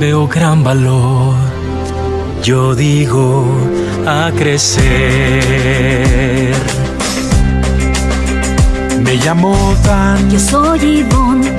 veo gran valor. Yo digo a crecer. Me llamo Dan. Yo soy Ivonne.